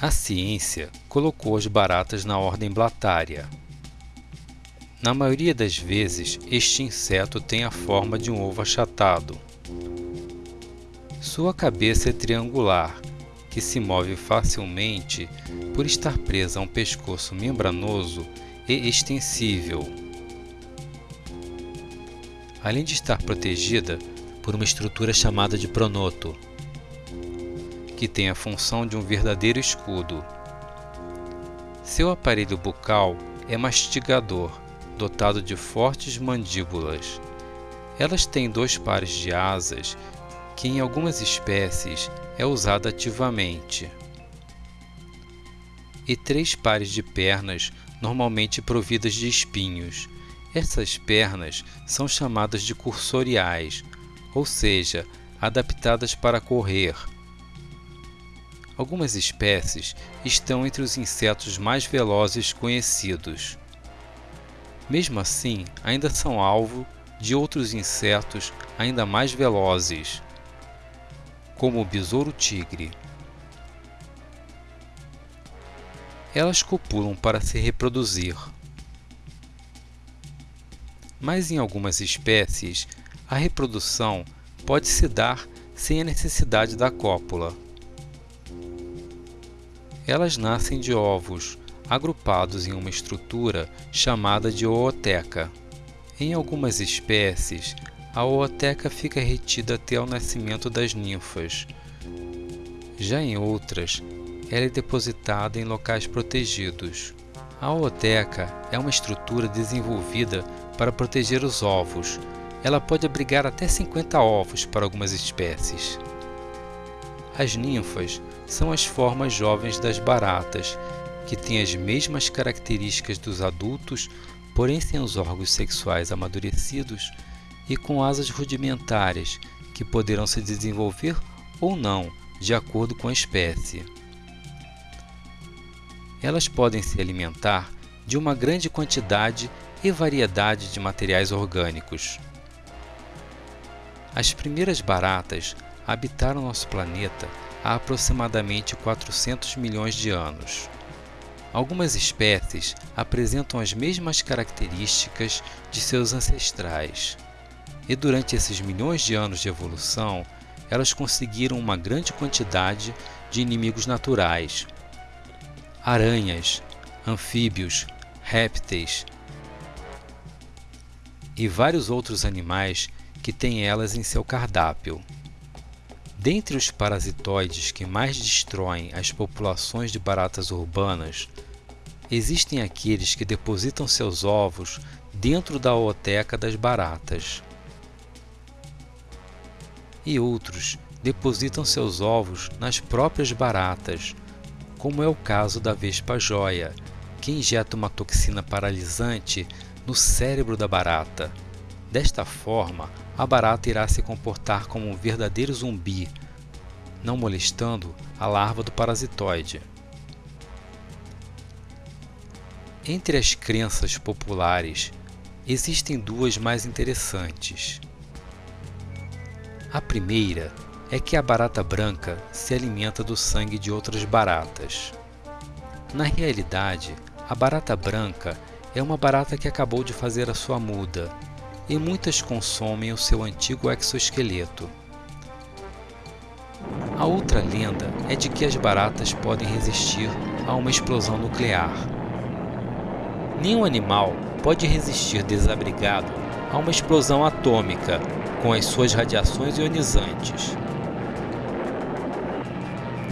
A ciência colocou as baratas na ordem Blattaria. Na maioria das vezes, este inseto tem a forma de um ovo achatado. Sua cabeça é triangular, que se move facilmente por estar presa a um pescoço membranoso e extensível. Além de estar protegida por uma estrutura chamada de pronoto, que tem a função de um verdadeiro escudo. Seu aparelho bucal é mastigador, dotado de fortes mandíbulas. Elas têm dois pares de asas, que em algumas espécies é usado ativamente, e três pares de pernas, normalmente providas de espinhos. Essas pernas são chamadas de cursoriais, ou seja, adaptadas para correr. Algumas espécies estão entre os insetos mais velozes conhecidos. Mesmo assim, ainda são alvo de outros insetos ainda mais velozes, como o besouro-tigre. Elas copulam para se reproduzir. Mas em algumas espécies, a reprodução pode se dar sem a necessidade da cópula. Elas nascem de ovos, agrupados em uma estrutura chamada de ooteca. Em algumas espécies, a ooteca fica retida até o nascimento das ninfas. Já em outras, ela é depositada em locais protegidos. A ooteca é uma estrutura desenvolvida para proteger os ovos. Ela pode abrigar até 50 ovos para algumas espécies. As ninfas são as formas jovens das baratas, que têm as mesmas características dos adultos, porém sem os órgãos sexuais amadurecidos e com asas rudimentares, que poderão se desenvolver ou não, de acordo com a espécie. Elas podem se alimentar de uma grande quantidade e variedade de materiais orgânicos. As primeiras baratas habitaram nosso planeta há aproximadamente 400 milhões de anos. Algumas espécies apresentam as mesmas características de seus ancestrais, e durante esses milhões de anos de evolução, elas conseguiram uma grande quantidade de inimigos naturais. Aranhas, anfíbios, répteis e vários outros animais que têm elas em seu cardápio. Dentre os parasitoides que mais destroem as populações de baratas urbanas, existem aqueles que depositam seus ovos dentro da ooteca das baratas. E outros depositam seus ovos nas próprias baratas, como é o caso da vespa-joia, que injeta uma toxina paralisante no cérebro da barata. Desta forma, a barata irá se comportar como um verdadeiro zumbi, não molestando a larva do parasitoide. Entre as crenças populares, existem duas mais interessantes. A primeira é que a barata branca se alimenta do sangue de outras baratas. Na realidade, a barata branca é uma barata que acabou de fazer a sua muda e muitas consomem o seu antigo exoesqueleto. A outra lenda é de que as baratas podem resistir a uma explosão nuclear. Nenhum animal pode resistir desabrigado a uma explosão atômica com as suas radiações ionizantes.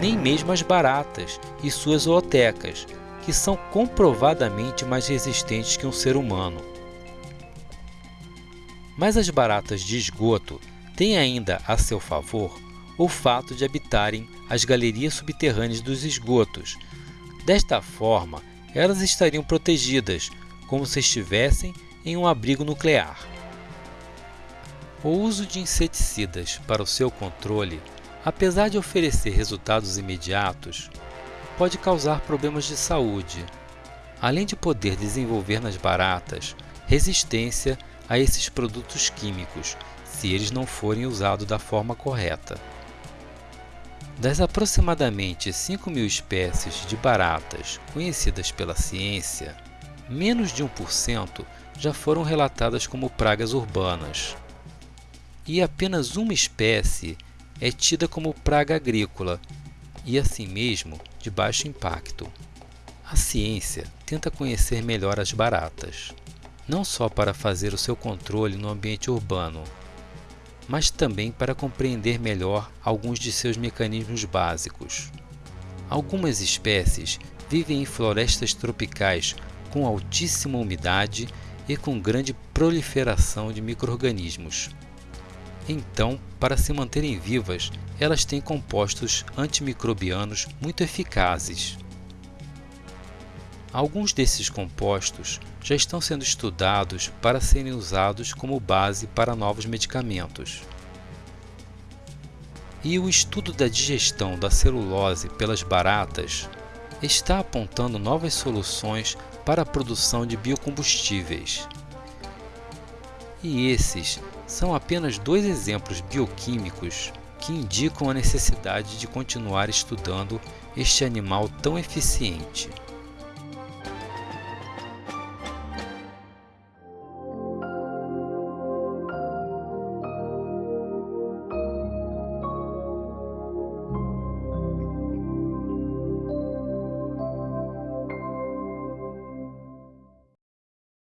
Nem mesmo as baratas e suas ootecas, que são comprovadamente mais resistentes que um ser humano. Mas as baratas de esgoto têm ainda a seu favor o fato de habitarem as galerias subterrâneas dos esgotos. Desta forma, elas estariam protegidas, como se estivessem em um abrigo nuclear. O uso de inseticidas para o seu controle, apesar de oferecer resultados imediatos, pode causar problemas de saúde, além de poder desenvolver nas baratas resistência a esses produtos químicos, se eles não forem usados da forma correta. Das aproximadamente 5 mil espécies de baratas conhecidas pela ciência, menos de 1% já foram relatadas como pragas urbanas. E apenas uma espécie é tida como praga agrícola e, assim mesmo, de baixo impacto. A ciência tenta conhecer melhor as baratas, não só para fazer o seu controle no ambiente urbano, mas também para compreender melhor alguns de seus mecanismos básicos. Algumas espécies vivem em florestas tropicais com altíssima umidade e com grande proliferação de microrganismos. Então, para se manterem vivas, elas têm compostos antimicrobianos muito eficazes. Alguns desses compostos já estão sendo estudados para serem usados como base para novos medicamentos. E o estudo da digestão da celulose pelas baratas está apontando novas soluções para a produção de biocombustíveis. E esses são apenas dois exemplos bioquímicos que indicam a necessidade de continuar estudando este animal tão eficiente.